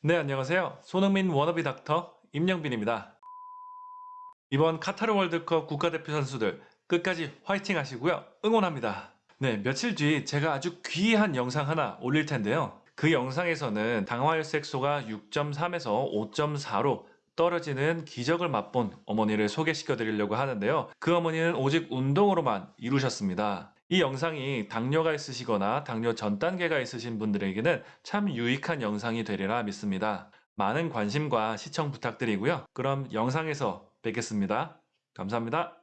네, 안녕하세요. 손흥민 워너비 닥터 임영빈입니다. 이번 카타르 월드컵 국가대표 선수들 끝까지 화이팅 하시고요. 응원합니다. 네, 며칠 뒤 제가 아주 귀한 영상 하나 올릴 텐데요. 그 영상에서는 당화혈색소가 6.3에서 5.4로 떨어지는 기적을 맛본 어머니를 소개시켜 드리려고 하는데요. 그 어머니는 오직 운동으로만 이루셨습니다. 이 영상이 당뇨가 있으시거나 당뇨 전 단계가 있으신 분들에게는 참 유익한 영상이 되리라 믿습니다. 많은 관심과 시청 부탁드리고요. 그럼 영상에서 뵙겠습니다. 감사합니다.